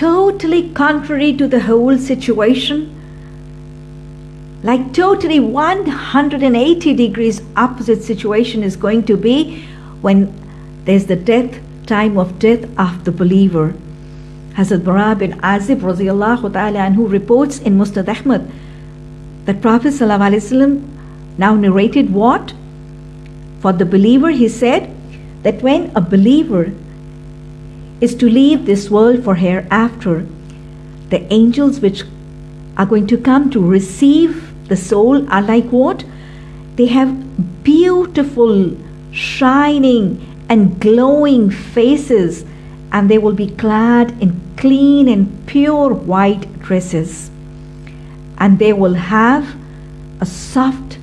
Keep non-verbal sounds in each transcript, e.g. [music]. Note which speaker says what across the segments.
Speaker 1: totally contrary to the whole situation like totally 180 degrees opposite situation is going to be when there's the death time of death of the believer Hazrat Bara bin Azib ta'ala anhu reports in Musnad Ahmad that Prophet ﷺ now narrated what? For the believer he said that when a believer is to leave this world for hereafter, the angels which are going to come to receive the soul are like what? They have beautiful, shining, and glowing faces, and they will be clad in clean and pure white dresses. And they will have a soft,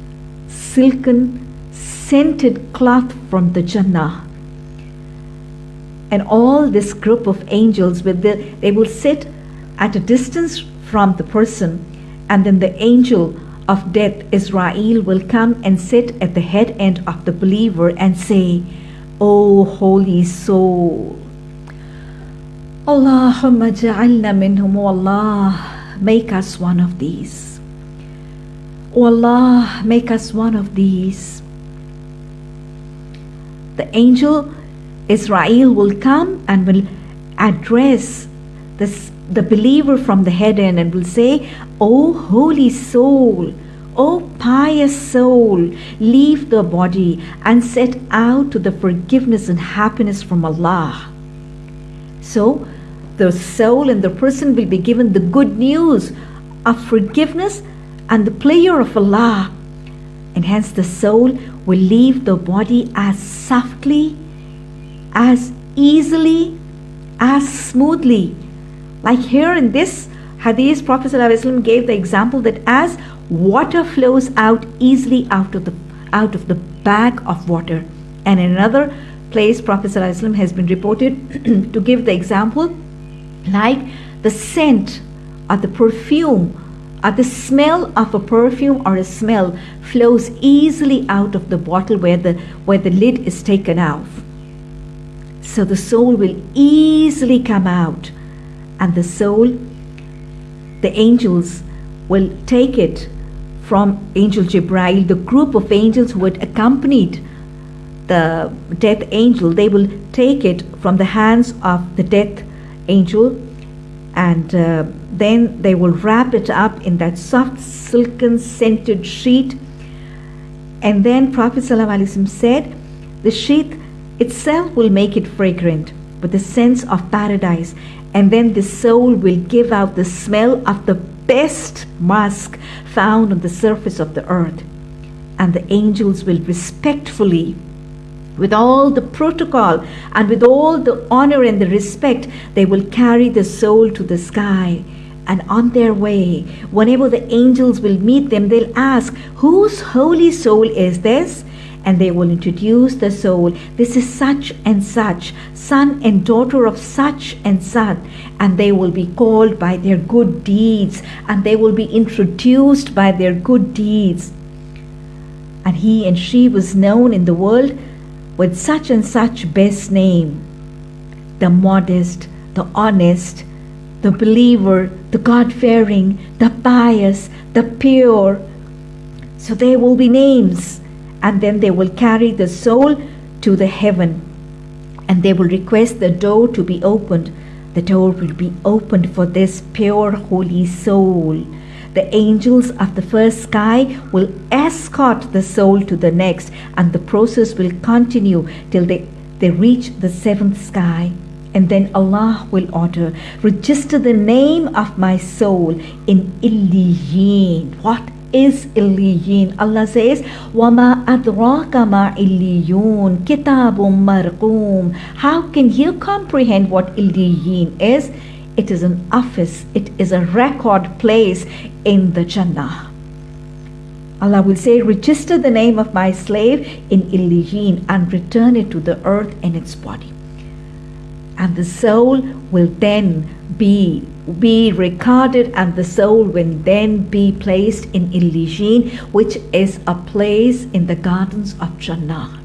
Speaker 1: silken, scented cloth from the Jannah. And all this group of angels, with the, they will sit at a distance from the person, and then the angel of death, Izrael will come and sit at the head end of the believer and say, O holy soul, Allahumma ja'alna minhum, O Allah, make us one of these. O Allah, make us one of these. The angel Izrael will come and will address this the believer from the head end and will say, O holy soul, O pious soul, leave the body and set out to the forgiveness and happiness from Allah. So, the soul and the person will be given the good news of forgiveness and the pleasure of Allah. And hence, the soul will leave the body as softly, as easily, as smoothly like here in this hadith, Prophet ﷺ gave the example that as water flows out easily out of the out of the bag of water. And in another place, Prophet ﷺ has been reported [clears throat] to give the example like the scent or the perfume or the smell of a perfume or a smell flows easily out of the bottle where the where the lid is taken off. So the soul will easily come out. And the soul, the angels will take it from Angel Jibrail, the group of angels who had accompanied the death angel, they will take it from the hands of the death angel. And uh, then they will wrap it up in that soft, silken, scented sheet. And then Prophet ﷺ said, the sheet itself will make it fragrant with the scents of paradise and then the soul will give out the smell of the best musk found on the surface of the earth. And the angels will respectfully, with all the protocol and with all the honor and the respect, they will carry the soul to the sky. And on their way, whenever the angels will meet them, they'll ask, Whose holy soul is this? And they will introduce the soul. This is such and such, son and daughter of such and such, and they will be called by their good deeds, and they will be introduced by their good deeds. And he and she was known in the world with such and such best name the modest, the honest, the believer, the God fearing, the pious, the pure. So there will be names and then they will carry the soul to the heaven and they will request the door to be opened. The door will be opened for this pure holy soul. The angels of the first sky will escort the soul to the next, and the process will continue till they, they reach the seventh sky. And then Allah will order, register the name of my soul in Illiyin. What is Illiyin. Allah says, وَمَا أَدْرَاكَ مَا إِلِّيُّونَ كِتَابٌ مَرْقُومٌ How can you comprehend what Illiyin is? It is an office, it is a record place in the Jannah. Allah will say, register the name of my slave in Illiyin and return it to the earth in its body. And the soul will then be be recorded and the soul will then be placed in Illiyin, which is a place in the gardens of Jannah.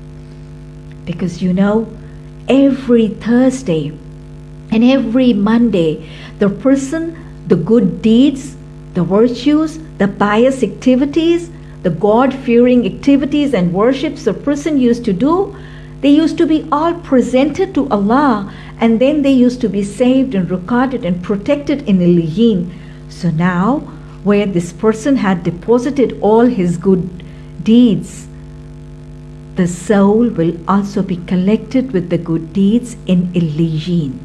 Speaker 1: Because you know, every Thursday, And every Monday, the person, the good deeds, the virtues, the pious activities, the God fearing activities and worships the person used to do, they used to be all presented to Allah and then they used to be saved and recorded and protected in Illiyeen. So now, where this person had deposited all his good deeds, the soul will also be collected with the good deeds in Illiyeen.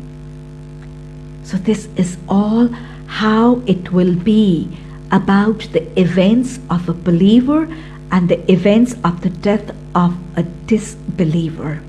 Speaker 1: So, this is all how it will be about the events of a believer and the events of the death of a disbeliever.